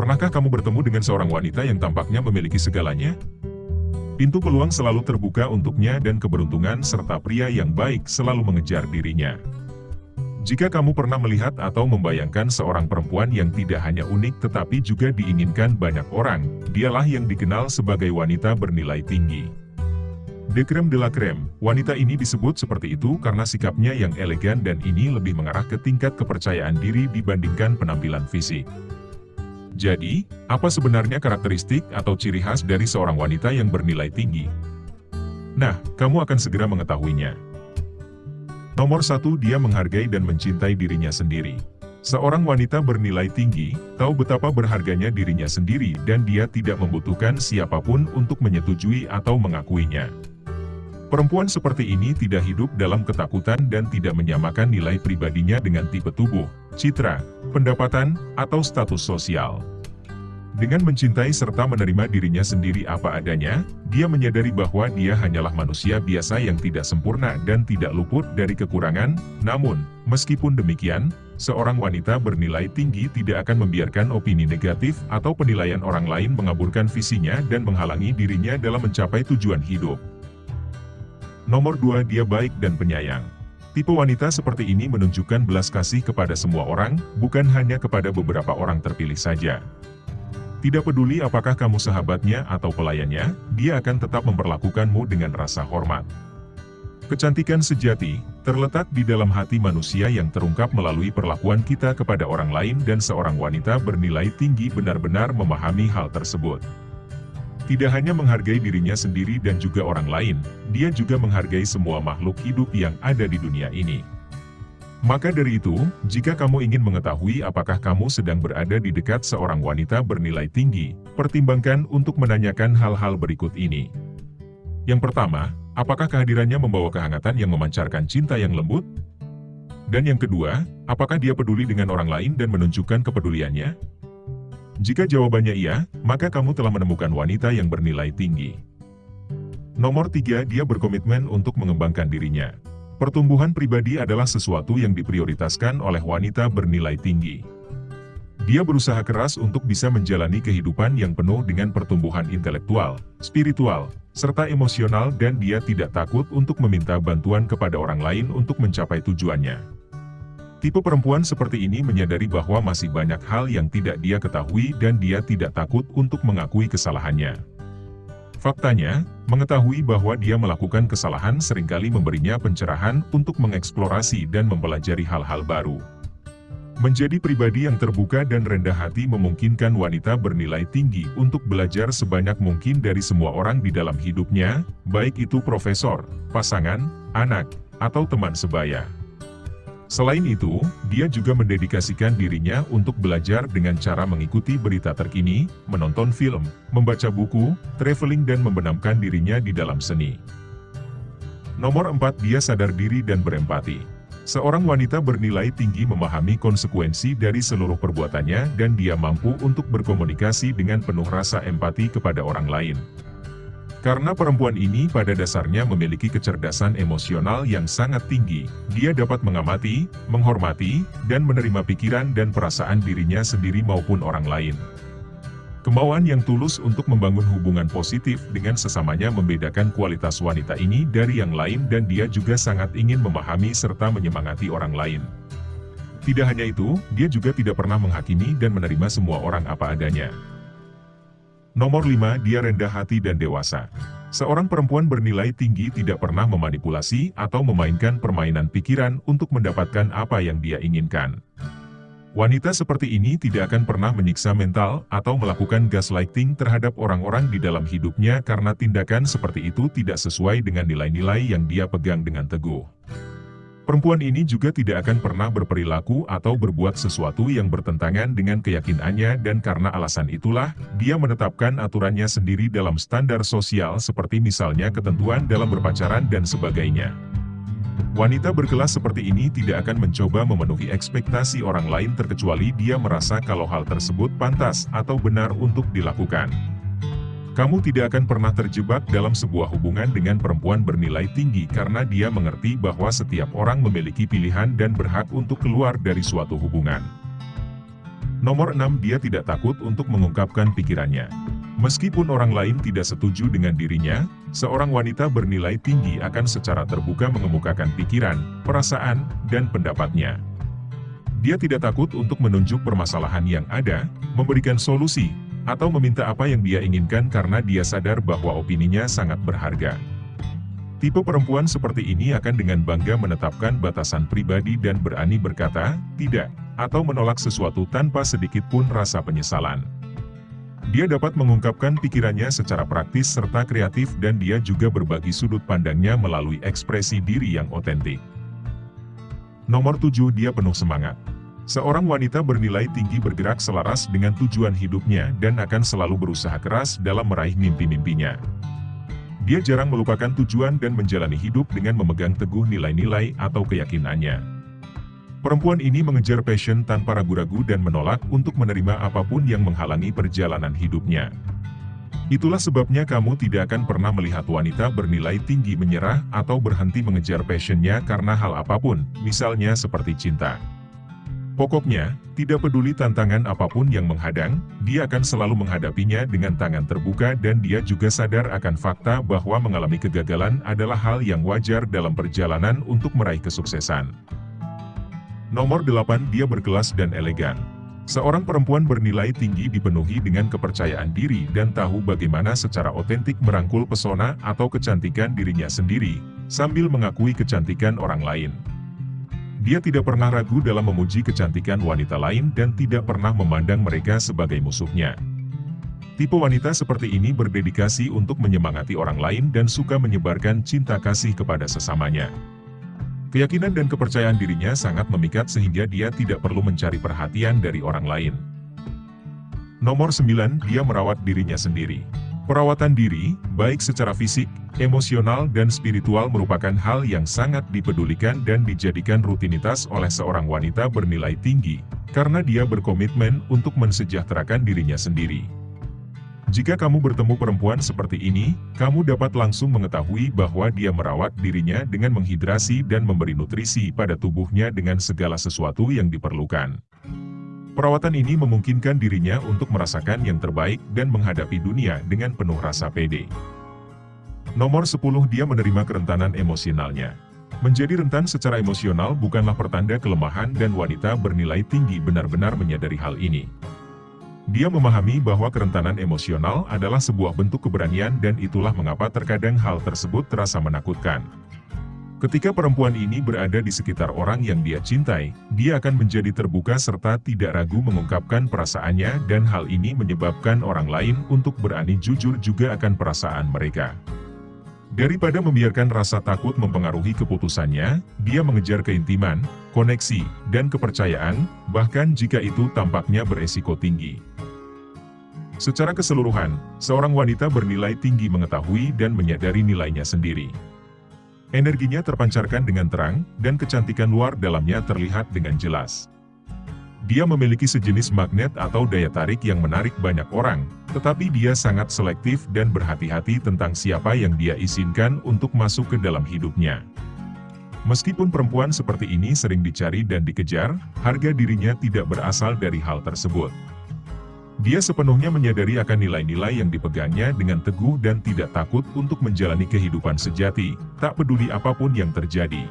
Pernahkah kamu bertemu dengan seorang wanita yang tampaknya memiliki segalanya? Pintu peluang selalu terbuka untuknya dan keberuntungan serta pria yang baik selalu mengejar dirinya. Jika kamu pernah melihat atau membayangkan seorang perempuan yang tidak hanya unik tetapi juga diinginkan banyak orang, dialah yang dikenal sebagai wanita bernilai tinggi. The creme de la creme, wanita ini disebut seperti itu karena sikapnya yang elegan dan ini lebih mengarah ke tingkat kepercayaan diri dibandingkan penampilan fisik. Jadi, apa sebenarnya karakteristik atau ciri khas dari seorang wanita yang bernilai tinggi? Nah, kamu akan segera mengetahuinya. Nomor satu dia menghargai dan mencintai dirinya sendiri. Seorang wanita bernilai tinggi, tahu betapa berharganya dirinya sendiri dan dia tidak membutuhkan siapa pun untuk menyetujui atau mengakuinya. Perempuan seperti ini tidak hidup dalam ketakutan dan tidak menyamakan nilai pribadinya dengan tipe tubuh, citra, pendapatan, atau status sosial. Dengan mencintai serta menerima dirinya sendiri apa adanya, dia menyadari bahwa dia hanyalah manusia biasa yang tidak sempurna dan tidak luput dari kekurangan, namun, meskipun demikian, seorang wanita bernilai tinggi tidak akan membiarkan opini negatif atau penilaian orang lain mengaburkan visinya dan menghalangi dirinya dalam mencapai tujuan hidup. Nomor 2 dia baik dan penyayang. Tipe wanita seperti ini menunjukkan belas kasih kepada semua orang, bukan hanya kepada beberapa orang terpilih saja. Tidak peduli apakah kamu sahabatnya atau pelayannya, dia akan tetap memperlakukanmu dengan rasa hormat. Kecantikan sejati, terletak di dalam hati manusia yang terungkap melalui perlakuan kita kepada orang lain dan seorang wanita bernilai tinggi benar-benar memahami hal tersebut. Tidak hanya menghargai dirinya sendiri dan juga orang lain, dia juga menghargai semua makhluk hidup yang ada di dunia ini. Maka dari itu, jika kamu ingin mengetahui apakah kamu sedang berada di dekat seorang wanita bernilai tinggi, pertimbangkan untuk menanyakan hal-hal berikut ini. Yang pertama, apakah kehadirannya membawa kehangatan yang memancarkan cinta yang lembut? Dan yang kedua, apakah dia peduli dengan orang lain dan menunjukkan kepeduliannya? Jika jawabannya iya, maka kamu telah menemukan wanita yang bernilai tinggi. Nomor tiga, dia berkomitmen untuk mengembangkan dirinya. Pertumbuhan pribadi adalah sesuatu yang diprioritaskan oleh wanita bernilai tinggi. Dia berusaha keras untuk bisa menjalani kehidupan yang penuh dengan pertumbuhan intelektual, spiritual, serta emosional dan dia tidak takut untuk meminta bantuan kepada orang lain untuk mencapai tujuannya. Tipe perempuan seperti ini menyadari bahwa masih banyak hal yang tidak dia ketahui dan dia tidak takut untuk mengakui kesalahannya. Faktanya, mengetahui bahwa dia melakukan kesalahan sering kali memberinya pencerahan untuk mengeksplorasi dan mempelajari hal-hal baru. Menjadi pribadi yang terbuka dan rendah hati memungkinkan wanita bernilai tinggi untuk belajar sebanyak mungkin dari semua orang di dalam hidupnya, baik itu profesor, pasangan, anak, atau teman sebaya. Selain itu, dia juga mendedikasikan dirinya untuk belajar dengan cara mengikuti berita terkini, menonton film, membaca buku, traveling dan membenamkan dirinya di dalam seni. Nomor 4 Dia sadar diri dan berempati. Seorang wanita bernilai tinggi memahami konsekuensi dari seluruh perbuatannya dan dia mampu untuk berkomunikasi dengan penuh rasa empati kepada orang lain. Karena perempuan ini pada dasarnya memiliki kecerdasan emosional yang sangat tinggi, dia dapat mengamati, menghormati, dan menerima pikiran dan perasaan dirinya sendiri maupun orang lain. Kemauan yang tulus untuk membangun hubungan positif dengan sesamanya membedakan kualitas wanita ini dari yang lain dan dia juga sangat ingin memahami serta menyemangati orang lain. Tidak hanya itu, dia juga tidak pernah menghakimi dan menerima semua orang apa adanya. Nomor 5. Dia rendah hati dan dewasa. Seorang perempuan bernilai tinggi tidak pernah memanipulasi atau memainkan permainan pikiran untuk mendapatkan apa yang dia inginkan. Wanita seperti ini tidak akan pernah menyiksa mental atau melakukan gaslighting terhadap orang-orang di dalam hidupnya karena tindakan seperti itu tidak sesuai dengan nilai-nilai yang dia pegang dengan teguh. Perempuan ini juga tidak akan pernah berperilaku atau berbuat sesuatu yang bertentangan dengan keyakinannya dan karena alasan itulah, dia menetapkan aturannya sendiri dalam standar sosial seperti misalnya ketentuan dalam berpacaran dan sebagainya. Wanita berkelas seperti ini tidak akan mencoba memenuhi ekspektasi orang lain terkecuali dia merasa kalau hal tersebut pantas atau benar untuk dilakukan. Kamu tidak akan pernah terjebak dalam sebuah hubungan dengan perempuan bernilai tinggi karena dia mengerti bahwa setiap orang memiliki pilihan dan berhak untuk keluar dari suatu hubungan. Nomor 6 dia tidak takut untuk mengungkapkan pikirannya. Meskipun orang lain tidak setuju dengan dirinya, seorang wanita bernilai tinggi akan secara terbuka mengemukakan pikiran, perasaan, dan pendapatnya. Dia tidak takut untuk menunjuk permasalahan yang ada, memberikan solusi, atau meminta apa yang dia inginkan karena dia sadar bahwa opininya sangat berharga. Tipe perempuan seperti ini akan dengan bangga menetapkan batasan pribadi dan berani berkata, tidak, atau menolak sesuatu tanpa sedikit pun rasa penyesalan. Dia dapat mengungkapkan pikirannya secara praktis serta kreatif dan dia juga berbagi sudut pandangnya melalui ekspresi diri yang otentik. Nomor 7 dia penuh semangat. Seorang wanita bernilai tinggi bergerak selaras dengan tujuan hidupnya dan akan selalu berusaha keras dalam meraih mimpi-mimpinya. Dia jarang melupakan tujuan dan menjalani hidup dengan memegang teguh nilai-nilai atau keyakinannya. Perempuan ini mengejar passion tanpa ragu-ragu dan menolak untuk menerima apa pun yang menghalangi perjalanan hidupnya. Itulah sebabnya kamu tidak akan pernah melihat wanita bernilai tinggi menyerah atau berhenti mengejar passionnya karena hal apa pun, misalnya seperti cinta. Pokoknya, tidak peduli tantangan apa pun yang menghadang, dia akan selalu menghadapinya dengan tangan terbuka dan dia juga sadar akan fakta bahwa mengalami kegagalan adalah hal yang wajar dalam perjalanan untuk meraih kesuksesan. Nomor 8 dia berkelas dan elegan. Seorang perempuan bernilai tinggi dipenuhi dengan kepercayaan diri dan tahu bagaimana secara otentik merangkul pesona atau kecantikan dirinya sendiri, sambil mengakui kecantikan orang lain. Dia tidak pernah ragu dalam memuji kecantikan wanita lain dan tidak pernah memandang mereka sebagai musuhnya. Tipe wanita seperti ini berdedikasi untuk menyemangati orang lain dan suka menyebarkan cinta kasih kepada sesamanya. Keyakinan dan kepercayaan dirinya sangat memikat sehingga dia tidak perlu mencari perhatian dari orang lain. Nomor 9, dia merawat dirinya sendiri. Perawatan diri, baik secara fisik, emosional dan spiritual merupakan hal yang sangat dipedulikan dan dijadikan rutinitas oleh seorang wanita bernilai tinggi, karena dia berkomitmen untuk mensejahterakan dirinya sendiri. Jika kamu bertemu perempuan seperti ini, kamu dapat langsung mengetahui bahwa dia merawat dirinya dengan menghidrasi dan memberi nutrisi pada tubuhnya dengan segala sesuatu yang diperlukan. Perawatan ini memungkinkan dirinya untuk merasakan yang terbaik dan menghadapi dunia dengan penuh rasa pede. Nomor 10 dia menerima kerentanan emosionalnya. Menjadi rentan secara emosional bukanlah pertanda kelemahan dan wanita bernilai tinggi benar-benar menyadari hal ini. Dia memahami bahwa kerentanan emosional adalah sebuah bentuk keberanian dan itulah mengapa terkadang hal tersebut terasa menakutkan. Ketika perempuan ini berada di sekitar orang yang dia cintai, dia akan menjadi terbuka serta tidak ragu mengungkapkan perasaannya dan hal ini menyebabkan orang lain untuk berani jujur juga akan perasaan mereka. Daripada membiarkan rasa takut mempengaruhi keputusannya, dia mengejar keintiman, koneksi, dan kepercayaan, bahkan jika itu tampaknya beresiko tinggi. Secara keseluruhan, seorang wanita bernilai tinggi mengetahui dan menyadari nilainya sendiri. Energinya terpancarkan dengan terang, dan kecantikan luar dalamnya terlihat dengan jelas. Dia memiliki sejenis magnet atau daya tarik yang menarik banyak orang, tetapi dia sangat selektif dan berhati-hati tentang siapa yang dia izinkan untuk masuk ke dalam hidupnya. Meskipun perempuan seperti ini sering dicari dan dikejar, harga dirinya tidak berasal dari hal tersebut. Dia sepenuhnya menyadari akan nilai-nilai yang dipegangnya dengan teguh dan tidak takut untuk menjalani kehidupan sejati, tak peduli apa pun yang terjadi.